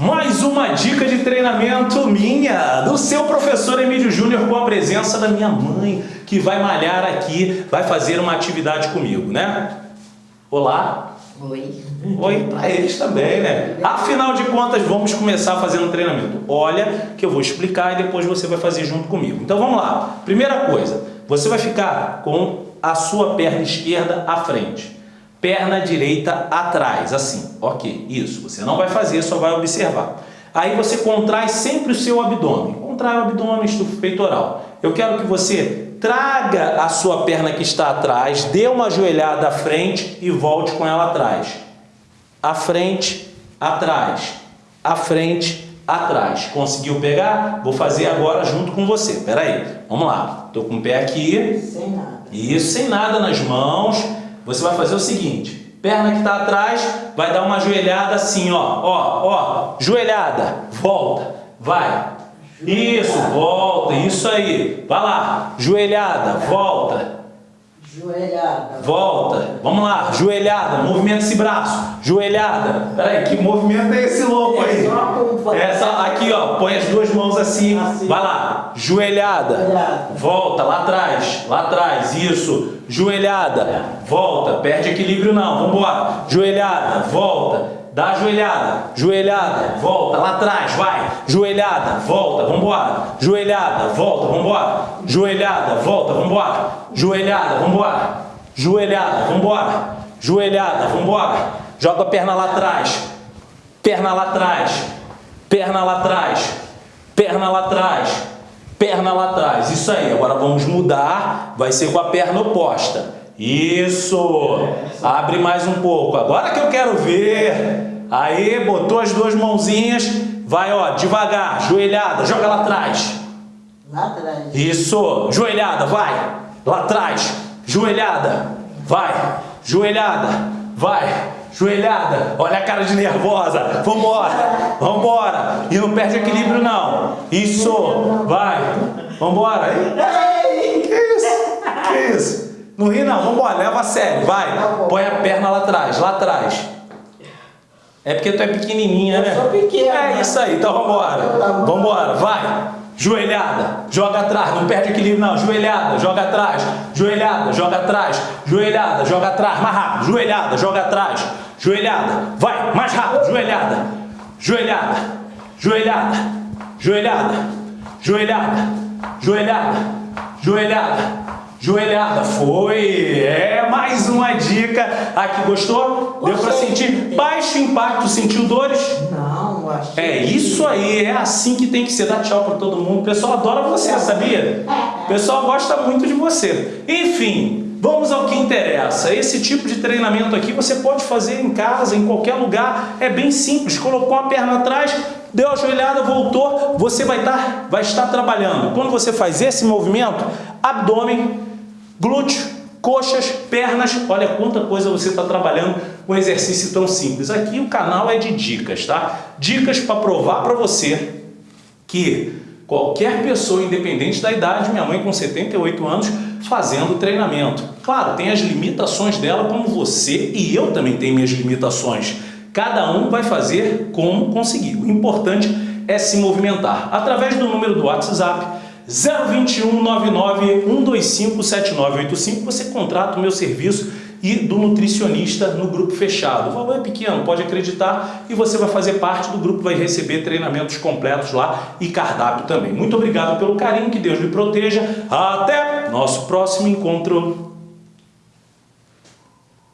Mais uma dica de treinamento minha, do seu professor Emílio Júnior, com a presença da minha mãe, que vai malhar aqui, vai fazer uma atividade comigo, né? Olá. Oi. Oi para eles também, né? Afinal de contas, vamos começar fazendo treinamento. Olha que eu vou explicar e depois você vai fazer junto comigo. Então vamos lá. Primeira coisa, você vai ficar com a sua perna esquerda à frente. Perna direita atrás, assim. Ok, isso. Você não vai fazer, só vai observar. Aí você contrai sempre o seu abdômen. Contrai o abdômen, estufa o peitoral. Eu quero que você traga a sua perna que está atrás, dê uma joelhada à frente e volte com ela atrás. À frente, atrás. À frente, atrás. Conseguiu pegar? Vou fazer agora junto com você. Espera aí. Vamos lá. Estou com o pé aqui. Sem nada. Isso, sem nada nas mãos. Você vai fazer o seguinte. Perna que está atrás, vai dar uma joelhada assim, ó. Ó, ó. Joelhada. Volta. Vai. Isso, volta, isso aí. Vai lá, joelhada, volta. Joelhada. Volta. Vamos lá, joelhada, movimenta esse braço. Joelhada. Peraí, que movimento é esse louco aí? Essa, aqui, ó, põe as duas mãos assim. Vai lá, joelhada. Volta, lá atrás, lá atrás, isso. Joelhada, volta, perde equilíbrio não, vambora. Joelhada, volta. Dá a joelhada, joelhada, volta, lá atrás, vai. Joelhada, volta, vambora. Joelhada, volta, vambora. Joelhada, volta, vambora. Joelhada, vambora. Joelhada, vambora. Joelhada, vambora. Joga a perna lá atrás. Perna lá atrás. Perna lá atrás. Perna lá atrás. Perna lá atrás. Isso aí. Agora vamos mudar. Vai ser com a perna oposta. Isso! Abre mais um pouco. Agora que eu quero ver. Aí, botou as duas mãozinhas. Vai, ó, devagar. Joelhada. Joga lá atrás. Lá atrás. Isso. Joelhada. Vai. Lá atrás. Joelhada. Vai. Joelhada. Vai. Joelhada. Olha a cara de nervosa. Vambora. Vambora. E não perde equilíbrio, não. Isso. Vai. Vambora. Ei, que isso? Que isso? Não ri não, vambora, leva a sério, vai. Põe a perna lá atrás, lá atrás. É porque tu é pequenininha, né? Eu sou pequena. É isso aí, então vambora. Vambora, vai. Joelhada, joga atrás, não perde equilíbrio não. Joelhada, joga atrás. Joelhada, joga atrás. Joelhada, joga atrás, mais rápido. Joelhada, joga atrás. Joelhada, vai, mais rápido. Joelhada, joelhada, joelhada, joelhada, joelhada, joelhada, joelhada. Joelhada, foi! É mais uma dica. Aqui, gostou? Deu pra Gostei. sentir baixo impacto, sentiu dores? Não, acho É isso aí, é assim que tem que ser. Dá tchau pra todo mundo. O pessoal adora você, sabia? O pessoal gosta muito de você. Enfim, vamos ao que interessa. Esse tipo de treinamento aqui você pode fazer em casa, em qualquer lugar. É bem simples. Colocou a perna atrás, deu a joelhada, voltou. Você vai, vai estar trabalhando. Quando você faz esse movimento, abdômen, glúteo, coxas, pernas, olha quanta coisa você está trabalhando com um exercício tão simples. Aqui o canal é de dicas, tá? Dicas para provar para você que qualquer pessoa, independente da idade, minha mãe com 78 anos, fazendo treinamento. Claro, tem as limitações dela como você e eu também tenho minhas limitações. Cada um vai fazer como conseguir. O importante é se movimentar. Através do número do WhatsApp 021 99 125 7985 você contrata o meu serviço e do nutricionista no grupo fechado. O valor é pequeno, pode acreditar, e você vai fazer parte do grupo, vai receber treinamentos completos lá e cardápio também. Muito obrigado pelo carinho, que Deus lhe proteja. Até nosso próximo encontro.